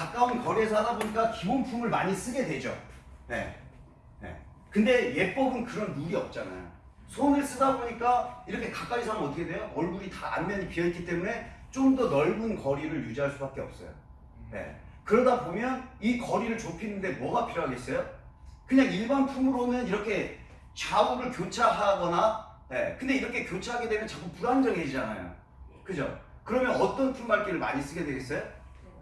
가까운 거리에서 하다 보니까 기본품을 많이 쓰게 되죠. 네. 네. 근데 예법은 그런 룰이 없잖아요. 손을 쓰다 보니까 이렇게 가까이서 하면 어떻게 돼요? 얼굴이 다 안면이 비어있기 때문에 좀 더 넓은 거리를 유지할 수밖에 없어요. 네. 그러다 보면 이 거리를 좁히는데 뭐가 필요하겠어요? 그냥 일반 품으로는 이렇게 좌우를 교차하거나 네. 근데 이렇게 교차하게 되면 자꾸 불안정해지잖아요. 그죠? 그러면 어떤 품밟기를 많이 쓰게 되겠어요?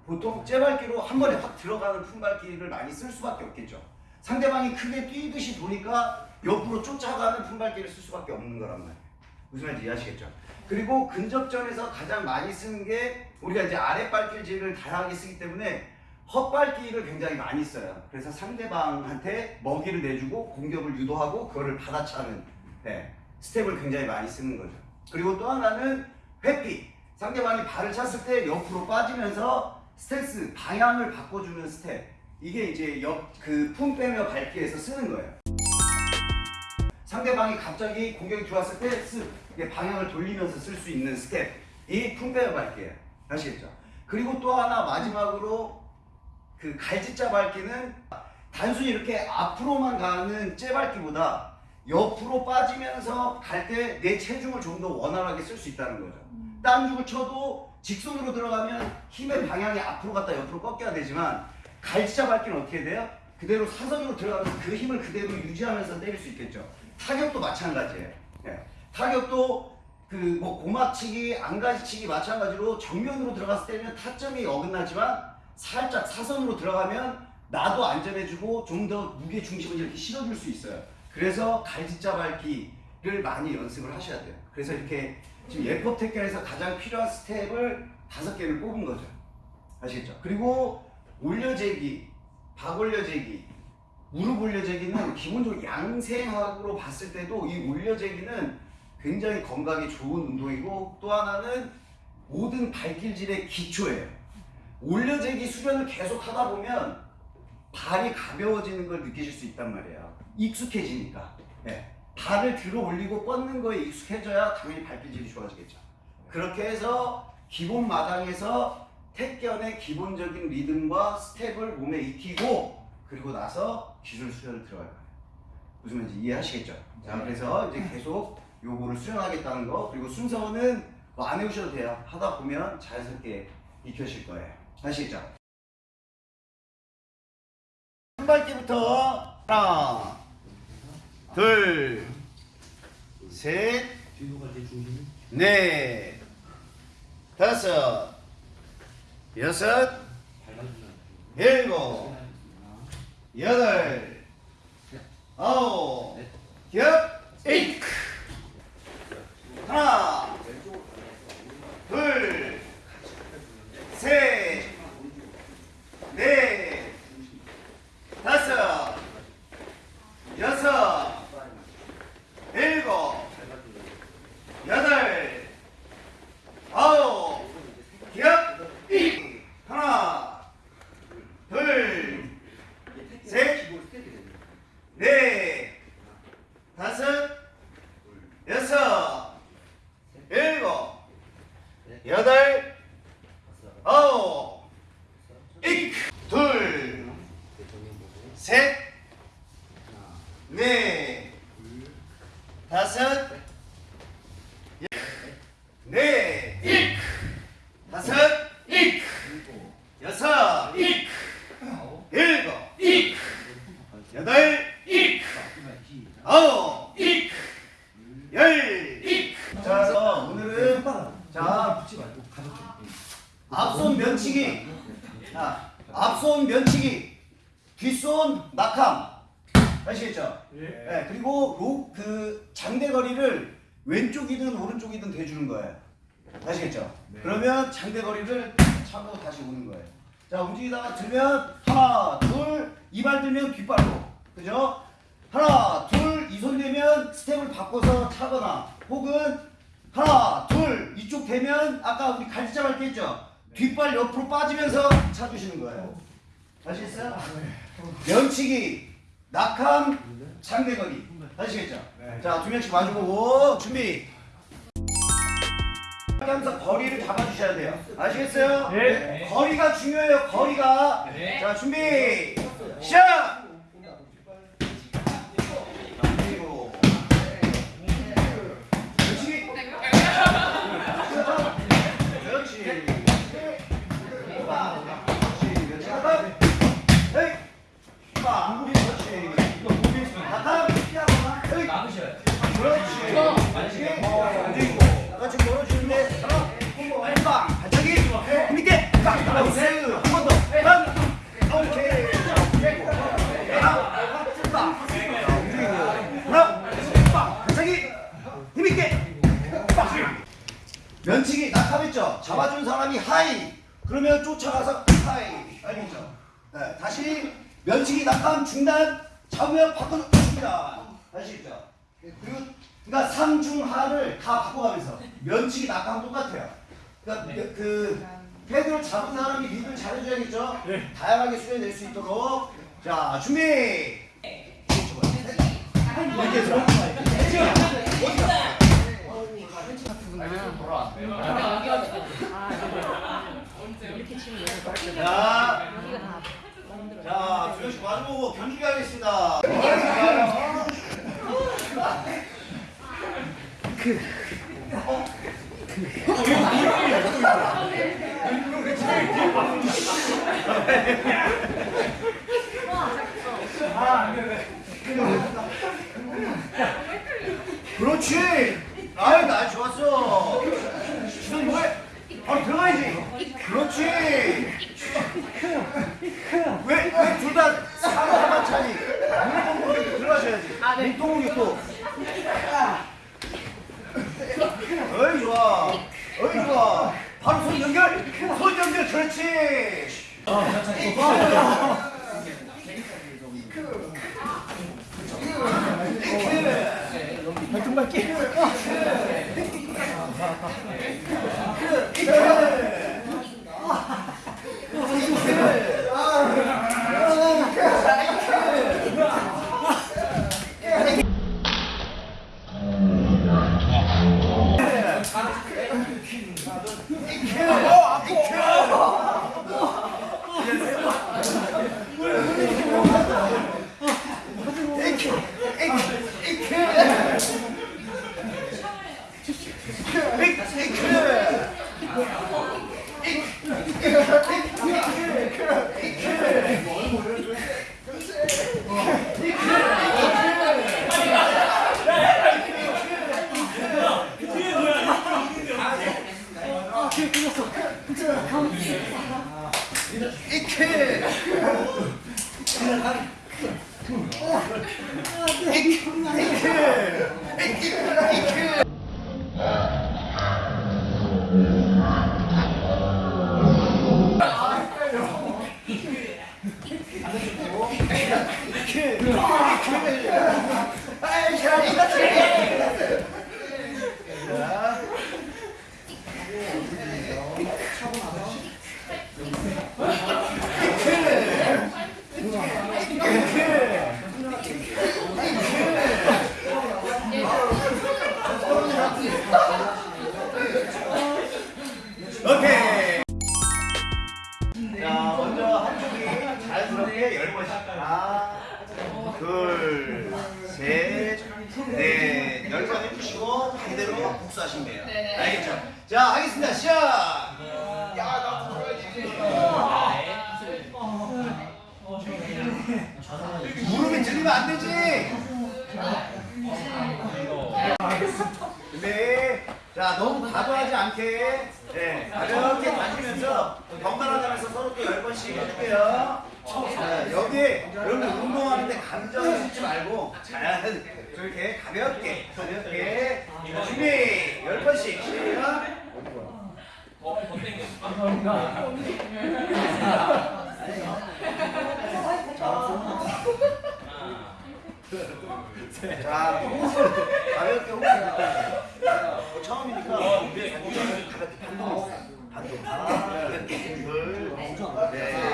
보통 째밟기로 한 번에 확 들어가는 품밟기를 많이 쓸 수밖에 없겠죠. 상대방이 크게 뛰듯이 도니까 옆으로 쫓아가는 품밟기를 쓸 수밖에 없는 거란 말이에요. 무슨 말인지 이해하시겠죠? 그리고 근접전에서 가장 많이 쓰는 게 우리가 이제 아랫발길질을 다양하게 쓰기 때문에 헛발길을 굉장히 많이 써요. 그래서 상대방한테 먹이를 내주고 공격을 유도하고 그거를 받아차는 네, 스텝을 굉장히 많이 쓰는 거죠. 그리고 또 하나는 회피. 상대방이 발을 찼을 때 옆으로 빠지면서 스탠스 방향을 바꿔주는 스텝. 이게 이제 옆그품 빼며 밟기에서 쓰는 거예요. 상대방이 갑자기 공격이 들어왔을 때 스, 이게 방향을 돌리면서 쓸 수 있는 스텝. 이품 빼며 밟기예요. 아시겠죠? 그리고 또 하나 마지막으로 그 갈짓자 밟기는 단순히 이렇게 앞으로만 가는 째밟기보다 옆으로 빠지면서 갈 때 내 체중을 좀 더 원활하게 쓸 수 있다는 거죠. 땀죽을 쳐도 직선으로 들어가면 힘의 방향이 앞으로 갔다 옆으로 꺾여야 되지만 갈치자 밟기는 어떻게 돼요? 그대로 사선으로 들어가면서 그 힘을 그대로 유지하면서 때릴 수 있겠죠. 타격도 마찬가지예요. 예. 타격도 그뭐 고막치기, 안가지치기 마찬가지로 정면으로 들어갔을 때는 타점이 어긋나지만 살짝 사선으로 들어가면 나도 안전해주고 좀 더 무게 중심을 이렇게 실어줄 수 있어요. 그래서 갈짓자 밟기를 많이 연습을 하셔야 돼요. 그래서 이렇게 지금 예법 택견에서 가장 필요한 스텝을 다섯 개를 뽑은 거죠. 아시겠죠? 그리고 올려재기, 박올려재기, 무릎 올려재기는 기본적으로 양생학으로 봤을 때도 이 올려재기는 굉장히 건강에 좋은 운동이고 또 하나는 모든 발길질의 기초예요. 올려재기 수련을 계속 하다 보면 발이 가벼워지는 걸 느끼실 수 있단 말이에요. 익숙해지니까. 네. 발을 들어 올리고 뻗는 거에 익숙해져야 당연히 발길질이 좋아지겠죠. 그렇게 해서 기본 마당에서 택견의 기본적인 리듬과 스텝을 몸에 익히고 그리고 나서 기술 수련을 들어갈 거예요. 무슨 말인지 이해하시겠죠? 자, 그래서 이제 계속 요거를 수련하겠다는 거 그리고 순서는 뭐 안 해오셔도 돼요. 하다 보면 자연스럽게 익혀질 거예요. 아시겠죠? 한 발기부터 하나, 둘, 셋, 넷, 다섯, 여섯, 일곱, 여덟, 아홉, 열, 에이크. 하나, 둘, 셋, 넷, 다섯, 여섯, 일곱, 여덟, 아홉, 열, 이. 하나, 둘, 셋, 넷, 다섯, 여섯, 일곱, 여덟, 아홉, 이. 둘, 셋, 넷, 다섯, 넷, 이. 다섯, 이. 여섯, 이. 일곱, 이. 여덟, 이. 아홉, 이. 열, 이. 자, 그래서 오늘은 자 붙지 말고 가볍게 앞손 면치기, 자, 앞손 면치기, 뒷손 낙함, 아시겠죠? 네, 그리고 로, 그 장대거리를 왼쪽이든 오른쪽이든 대주는 거예요. 아시겠죠? 그러면 장대거리를 차고 다시 오는 거예요. 자, 움직이다가 들면 하나, 둘, 이발 들면 뒷발로. 그죠? 하나, 둘, 이손 대면 스텝을 바꿔서 차거나 혹은 하나, 둘, 이쪽 대면 아까 우리 갈치자 밟기 했죠? 뒷발 옆으로 빠지면서 차주시는 거예요. 아시겠어요? 면치기, 낙함, 장대거리. 아시겠죠? 자, 두 명씩 마주보고 준비. 하면서 거리를 잡아주셔야 돼요. 아시겠어요? 네. 거리가 중요해요. 거리가. 네. 자 준비. 시작. 그러면 쫓아가서 하이. 알겠죠? 네, 다시 면치기 낙하면 중단. 잡으면 바꿔서 중단. 아시겠죠? 그리고 그러니까 상중하를 다 바꿔가면서 면치기 낙하면 똑같아요. 그러니까 그, 그 패드를 잡은 사람이 리드를 잘해줘야겠죠. 다양하게 수련될 수 있도록. 자 준비. 이렇게 해서. 자, 자, 두 명씩 마주보고 경기 가겠습니다. 그렇지. 아유, 나 좋았어. 시선이 뭐해? 바로 들어가야지. 그렇지. 왜, 왜 둘 다 사람 차니? 몸통으로 들어가셔야지. 몸통으로 또. 어이, 좋아. 어이, 좋아. 바로 손 연결. 손 연결, 그렇지. 오케 이. 하시면 돼요. 네. 알겠죠? 자, 하겠습니다. 시작. 야, 나 무릎이 들리면 안 되지. 네. 자, 너무 과도하지 않게, 네, 가볍게 다니면서 번갈아 가면서 서로 또 열 번씩 해줄게요. 자, 여기에 여러분 운동하는데 감정을 싣지 말고 잘 저렇게 가볍게, 가볍게 자, 준비 열 번씩. 시작. 자, 호흡을 가볍게 호흡을 일단 어, 처음이니까 가볍게 반동 반동 하나, 둘, 넷.